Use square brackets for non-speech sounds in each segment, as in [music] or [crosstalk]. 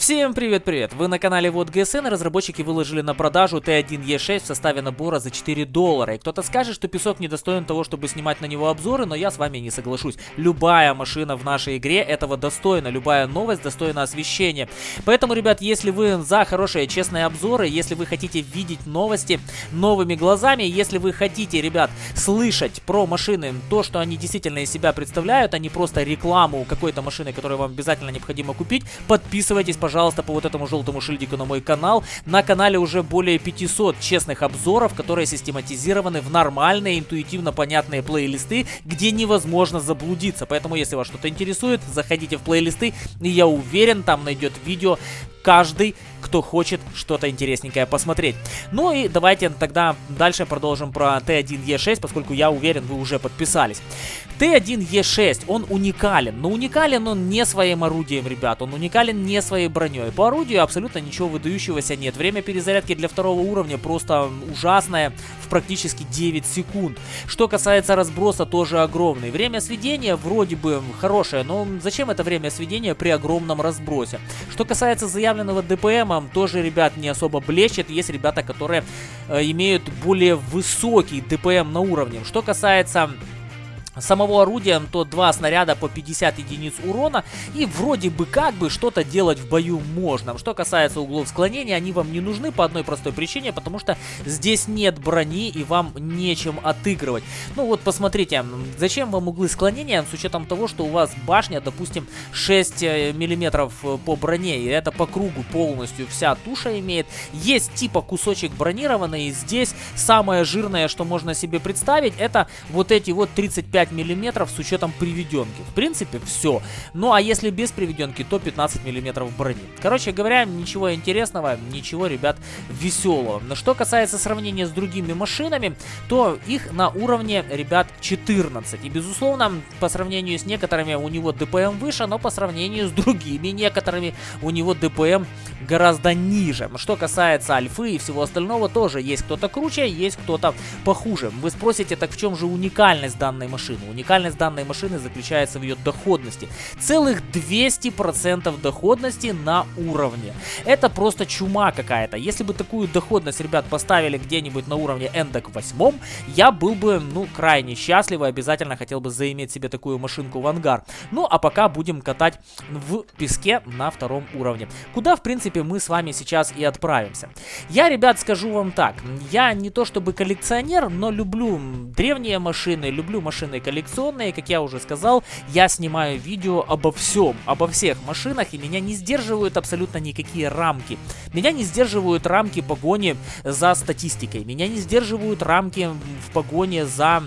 Всем привет-привет! Вы на канале Вот ГСН, разработчики выложили на продажу Т1Е6 в составе набора за 4 доллара. И кто-то скажет, что песок недостоин того, чтобы снимать на него обзоры, но я с вами не соглашусь. Любая машина в нашей игре этого достойна, любая новость достойна освещения. Поэтому, ребят, если вы за хорошие, честные обзоры, если вы хотите видеть новости новыми глазами, если вы хотите, ребят, слышать про машины, то, что они действительно из себя представляют, а не просто рекламу какой-то машины, которую вам обязательно необходимо купить, подписывайтесь, пожалуйста пожалуйста, по вот этому желтому шильдику на мой канал. На канале уже более 500 честных обзоров, которые систематизированы в нормальные, интуитивно понятные плейлисты, где невозможно заблудиться. Поэтому, если вас что-то интересует, заходите в плейлисты, и я уверен, там найдет видео каждый, кто хочет что-то интересненькое посмотреть. Ну и давайте тогда дальше продолжим про Т1Е6, поскольку я уверен, вы уже подписались. Т1Е6, он уникален, но уникален он не своим орудием, ребят, он уникален не своей броней. По орудию абсолютно ничего выдающегося нет. Время перезарядки для второго уровня просто ужасное, в практически 9 секунд. Что касается разброса, тоже огромный. Время сведения вроде бы хорошее, но зачем это время сведения при огромном разбросе? Что касается заявленного ДПМа, тоже, ребят, не особо блещет. Есть ребята, которые э, имеют более высокий ДПМ на уровне. Что касается самого орудия, то два снаряда по 50 единиц урона. И вроде бы как бы что-то делать в бою можно. Что касается углов склонения, они вам не нужны по одной простой причине, потому что здесь нет брони и вам нечем отыгрывать. Ну вот посмотрите, зачем вам углы склонения с учетом того, что у вас башня, допустим, 6 э, миллиметров э, по броне, и это по кругу полностью вся туша имеет. Есть типа кусочек бронированный, и здесь самое жирное, что можно себе представить, это вот эти вот 35 5 миллиметров с учетом приведенки. В принципе, все. Ну, а если без приведенки, то 15 миллиметров брони. Короче говоря, ничего интересного, ничего, ребят, веселого. Но что касается сравнения с другими машинами, то их на уровне, ребят, 14. И, безусловно, по сравнению с некоторыми у него ДПМ выше, но по сравнению с другими некоторыми у него ДПМ гораздо ниже. Что касается альфы и всего остального, тоже есть кто-то круче, есть кто-то похуже. Вы спросите, так в чем же уникальность данной машины? Машину. Уникальность данной машины заключается в ее доходности. Целых 200% доходности на уровне. Это просто чума какая-то. Если бы такую доходность, ребят, поставили где-нибудь на уровне эндок 8, я был бы, ну, крайне счастлив и обязательно хотел бы заиметь себе такую машинку в ангар. Ну, а пока будем катать в песке на втором уровне. Куда, в принципе, мы с вами сейчас и отправимся. Я, ребят, скажу вам так. Я не то чтобы коллекционер, но люблю древние машины, люблю машины коллекционные, как я уже сказал, я снимаю видео обо всем, обо всех машинах, и меня не сдерживают абсолютно никакие рамки. Меня не сдерживают рамки погони за статистикой, меня не сдерживают рамки в погоне за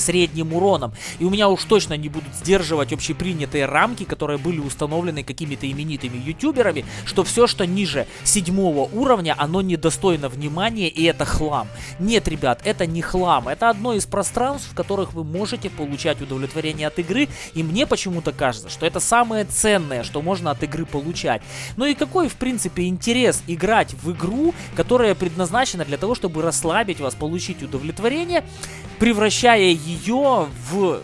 средним уроном. И у меня уж точно не будут сдерживать общепринятые рамки, которые были установлены какими-то именитыми ютуберами, что все, что ниже седьмого уровня, оно недостойно внимания и это хлам. Нет, ребят, это не хлам. Это одно из пространств, в которых вы можете получать удовлетворение от игры. И мне почему-то кажется, что это самое ценное, что можно от игры получать. Ну и какой, в принципе, интерес играть в игру, которая предназначена для того, чтобы расслабить вас, получить удовлетворение, превращая ее в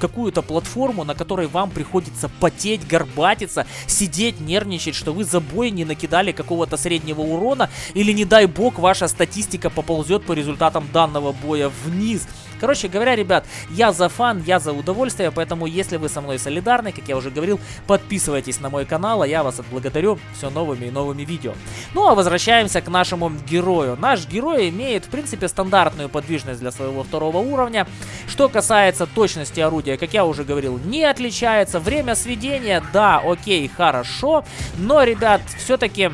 какую-то платформу, на которой вам приходится потеть, горбатиться, сидеть, нервничать, что вы за бой не накидали какого-то среднего урона, или не дай бог ваша статистика поползет по результатам данного боя вниз. Короче говоря, ребят, я за фан, я за удовольствие, поэтому если вы со мной солидарны, как я уже говорил, подписывайтесь на мой канал, а я вас отблагодарю все новыми и новыми видео. Ну а возвращаемся к нашему герою. Наш герой имеет, в принципе, стандартную подвижность для своего второго уровня. Что касается точности орудия, как я уже говорил, не отличается. Время сведения, да, окей, хорошо, но, ребят, все-таки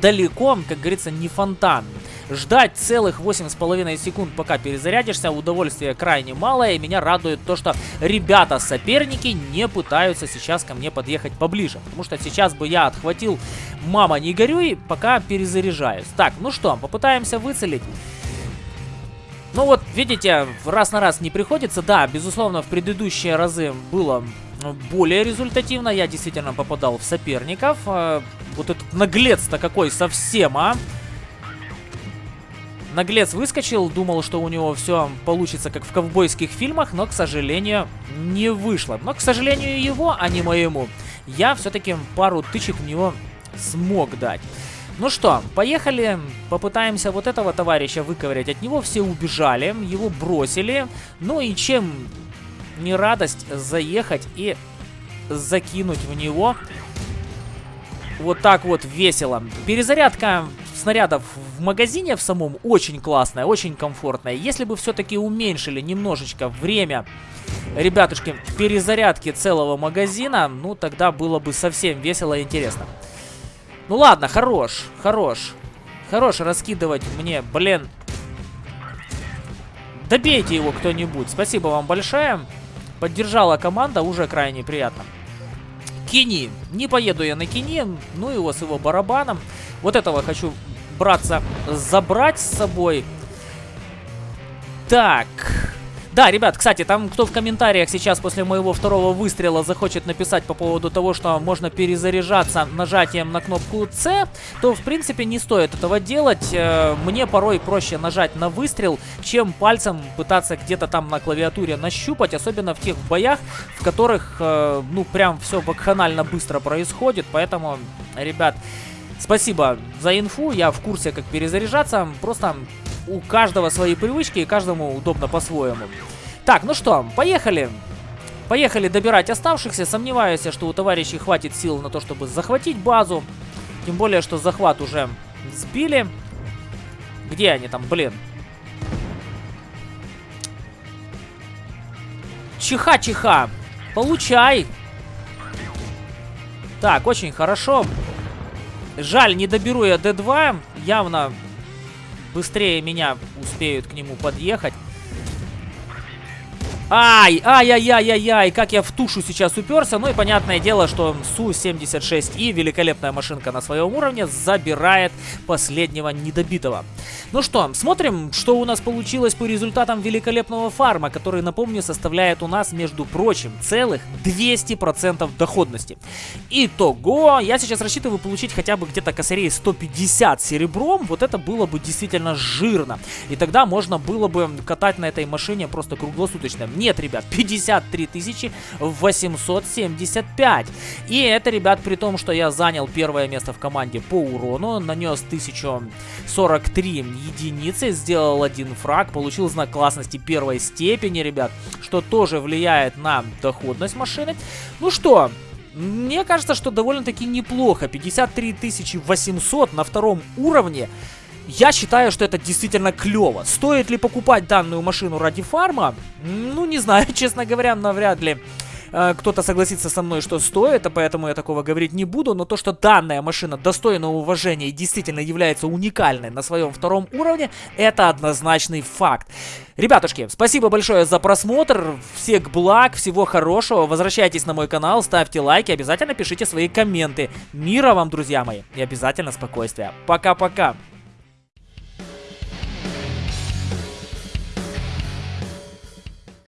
далеко, как говорится, не фонтан. Ждать целых 8,5 секунд, пока перезарядишься, удовольствие крайне малое. И меня радует то, что ребята-соперники не пытаются сейчас ко мне подъехать поближе. Потому что сейчас бы я отхватил «Мама, не горюй», пока перезаряжаюсь. Так, ну что, попытаемся выцелить. Ну вот, видите, раз на раз не приходится. Да, безусловно, в предыдущие разы было более результативно. Я действительно попадал в соперников. А, вот этот наглец-то какой совсем, а? Наглец выскочил, думал, что у него все получится как в ковбойских фильмах, но, к сожалению, не вышло. Но, к сожалению, его, а не моему. я все-таки пару тычек в него смог дать. Ну что, поехали, попытаемся вот этого товарища выковырять. От него все убежали, его бросили. Ну и чем не радость заехать и закинуть в него вот так вот весело. Перезарядка снарядов в магазине в самом очень классная, очень комфортная. Если бы все-таки уменьшили немножечко время, ребятушки, перезарядки целого магазина, ну тогда было бы совсем весело и интересно. Ну ладно, хорош, хорош. Хорош раскидывать мне, блин. Добейте его кто-нибудь. Спасибо вам большое. Поддержала команда, уже крайне приятно. Кини. Не поеду я на Кини, ну его с его барабаном. Вот этого хочу, браться, забрать с собой. Так. Да, ребят, кстати, там кто в комментариях сейчас после моего второго выстрела захочет написать по поводу того, что можно перезаряжаться нажатием на кнопку C, то, в принципе, не стоит этого делать. Э, мне порой проще нажать на выстрел, чем пальцем пытаться где-то там на клавиатуре нащупать, особенно в тех боях, в которых, э, ну, прям все вакханально быстро происходит, поэтому, ребят... Спасибо за инфу, я в курсе, как перезаряжаться. Просто у каждого свои привычки и каждому удобно по-своему. Так, ну что, поехали. Поехали добирать оставшихся. Сомневаюсь, что у товарищей хватит сил на то, чтобы захватить базу. Тем более, что захват уже сбили. Где они там, блин? Чиха-чиха. Получай. Так, очень хорошо. Жаль, не доберу я D2. Явно быстрее меня успеют к нему подъехать. Ай, ай-яй-яй-яй-яй, как я в тушу сейчас уперся. Ну и понятное дело, что Су-76И, великолепная машинка на своем уровне, забирает последнего недобитого. Ну что, смотрим, что у нас получилось по результатам великолепного фарма, который, напомню, составляет у нас, между прочим, целых 200% доходности. Итого, я сейчас рассчитываю получить хотя бы где-то косарей 150 серебром, вот это было бы действительно жирно. И тогда можно было бы катать на этой машине просто круглосуточно. Нет, ребят, 53 875. И это, ребят, при том, что я занял первое место в команде по урону, нанес 1043 единицы, сделал один фраг, получил знак классности первой степени, ребят, что тоже влияет на доходность машины. Ну что, мне кажется, что довольно-таки неплохо. 53 800 на втором уровне. Я считаю, что это действительно клево. Стоит ли покупать данную машину ради фарма? Ну, не знаю, [laughs] честно говоря, навряд ли э, кто-то согласится со мной, что стоит, а поэтому я такого говорить не буду, но то, что данная машина достойна уважения и действительно является уникальной на своем втором уровне, это однозначный факт. Ребятушки, спасибо большое за просмотр, всех благ, всего хорошего, возвращайтесь на мой канал, ставьте лайки, обязательно пишите свои комменты. Мира вам, друзья мои, и обязательно спокойствия. Пока-пока.